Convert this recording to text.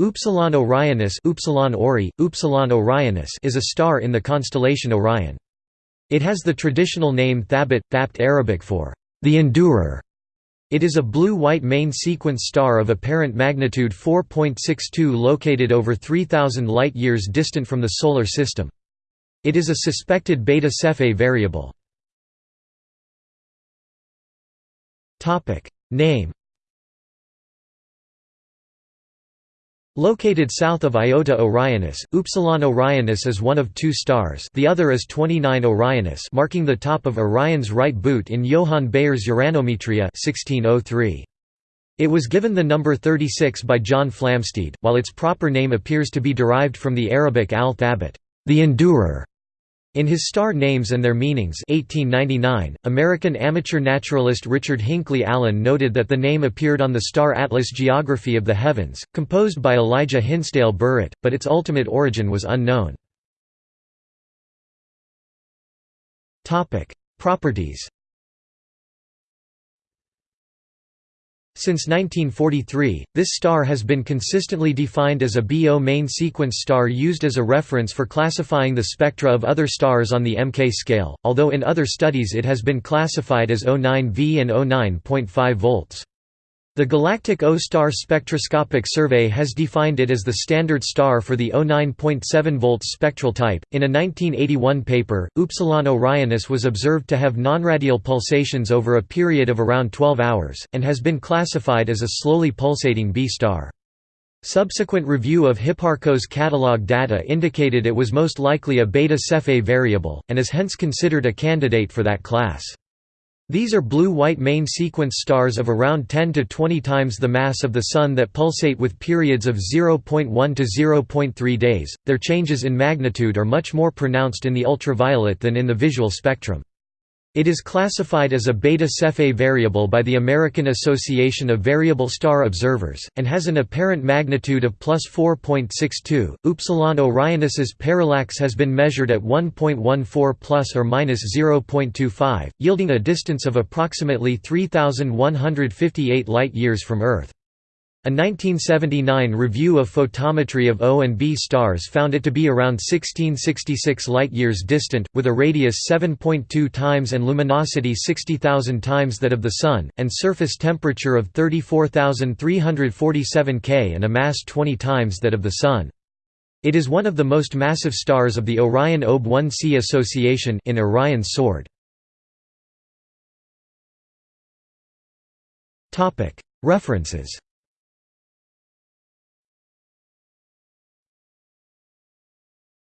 Upsilon Orionis Upsilon Ori, Upsilon Orionis is a star in the constellation Orion. It has the traditional name Thabit, Thapt Arabic for the Endurer. It is a blue-white main sequence star of apparent magnitude 4.62 located over 3,000 light-years distant from the Solar System. It is a suspected Beta Cephei variable. Name Located south of Iota Orionis, Upsilon Orionis is one of two stars the other is 29 Orionis marking the top of Orion's right boot in Johann Bayer's Uranometria 1603. It was given the number 36 by John Flamsteed, while its proper name appears to be derived from the Arabic al-Thabit, the endurer, in his Star Names and Their Meanings 1899, American amateur naturalist Richard Hinckley Allen noted that the name appeared on the Star Atlas Geography of the Heavens, composed by Elijah Hinsdale Burritt, but its ultimate origin was unknown. Properties Since 1943, this star has been consistently defined as a BO main sequence star used as a reference for classifying the spectra of other stars on the MK scale, although in other studies it has been classified as O9V and O9.5 volts. The Galactic O-star Spectroscopic Survey has defined it as the standard star for the O9.7 volts spectral type. In a 1981 paper, Upsilon Orionis was observed to have nonradial pulsations over a period of around 12 hours, and has been classified as a slowly pulsating B star. Subsequent review of Hipparcos catalog data indicated it was most likely a Beta Cephei variable, and is hence considered a candidate for that class. These are blue-white main sequence stars of around 10 to 20 times the mass of the Sun that pulsate with periods of 0.1 to 0.3 days. Their changes in magnitude are much more pronounced in the ultraviolet than in the visual spectrum. It is classified as a Beta Cephei variable by the American Association of Variable Star Observers, and has an apparent magnitude of plus 4.62. Upsilon Orionis's parallax has been measured at 1.14 plus or minus 0.25, yielding a distance of approximately 3,158 light-years from Earth. A 1979 review of photometry of O and B stars found it to be around 1666 light-years distant, with a radius 7.2 times and luminosity 60,000 times that of the Sun, and surface temperature of 34,347 K and a mass 20 times that of the Sun. It is one of the most massive stars of the Orion OB 1c association in Orion's sword. References